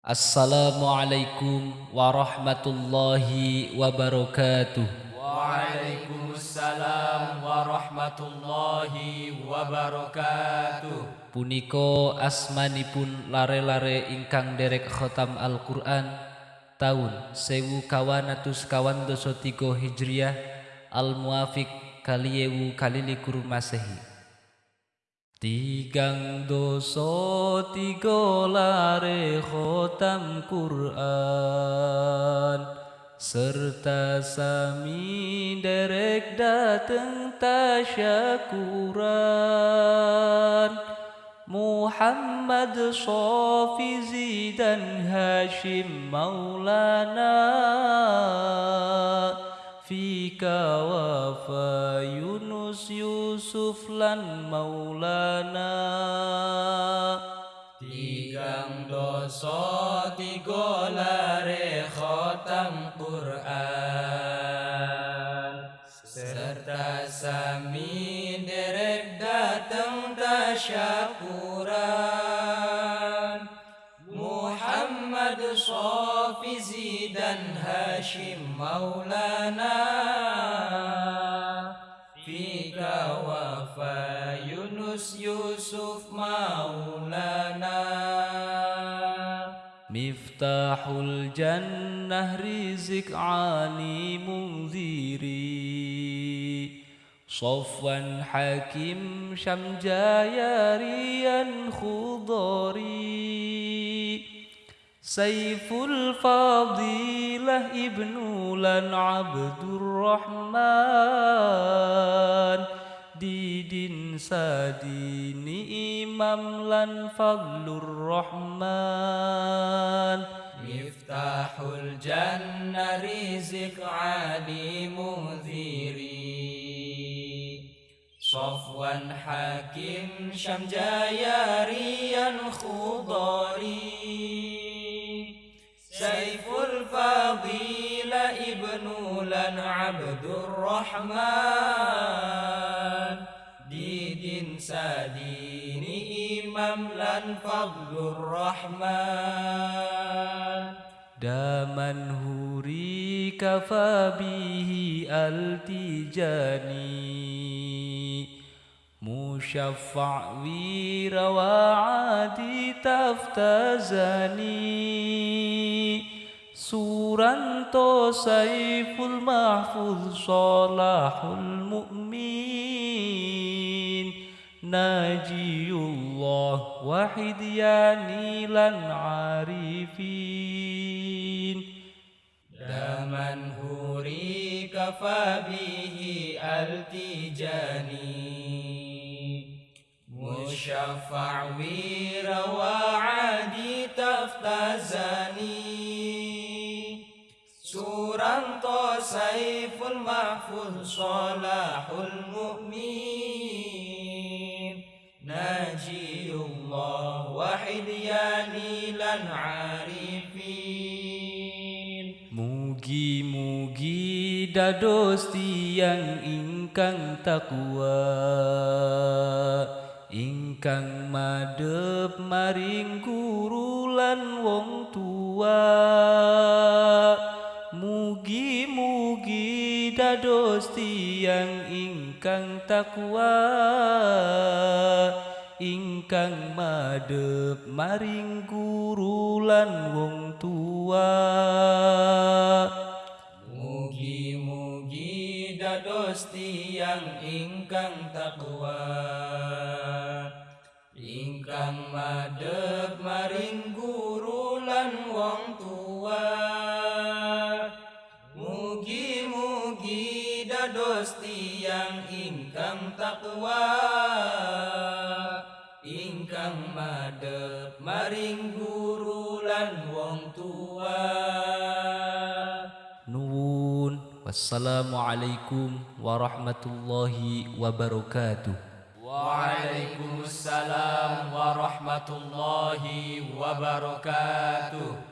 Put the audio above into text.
Assalamualaikum warahmatullahi wabarakatuh. Waalaikumsalam warahmatullahi wabarakatuh. Puniko asmanipun lare-lare ingkang derek khotam Al-Quran tahun sewu kawanatus kawan doso tigo hijriah al-muafiq kaliyewu kalilikur masehi. Tigang doso tigo lare khotam Quran. Serta sami derek dateng tasyakuran. Muhammad Sofi Zidan Hashim Maulana. Fika wafa Yunus Yusuf lan Maulana. Tigang doso tigo lare khotam Quran. Serta sami derek datang tasyakuran. Muhammad Sofi Zidan Hashim Maulana يونس يوسف مولانا مفتاح الجنة رزق عالي منذري صفوا حكيم شمجا ياريا خضري سيف الفضيلة ابن لن عبد الرحمن didin sadini imam lan fadlur rahman miftahul janna rizik ali mudhiri صفوا حاكم شمجا ياريا خضاري سيف الفضيل ابن لن عبد الرحمن مفيد سدين مملا فضل الرحمن. داما هريك فبيه التجاني. مشفع وير وعادي تفتزني. سورة سيف المحفوظ صلاح المؤمن ناجي الله واحد وحدياني العارفين. عارفين دما كفى به ألتجاني. مشفع وير وعادي تفتزاني. سورا طسيف المحفوظ صلاح المؤمن Allah wahid ya lilan arifin. Mugi mugi dados yang ingkang takwa. Ingkang madep maring guru lan wong tua. Mugi mugi dados yang ingkang takwa ingkang madep maring guru lan wong tua. Mugi mugi dados tiang ingkang takwa ingkang madep maring guru lan wong tua. Mugi mugi dados tiang ingkang takwa madep maring guru lan wong tua. Nuwun. Wassalamualaikum warahmatullahi wabarakatuh. Waalaikumsalam warahmatullahi wabarakatuh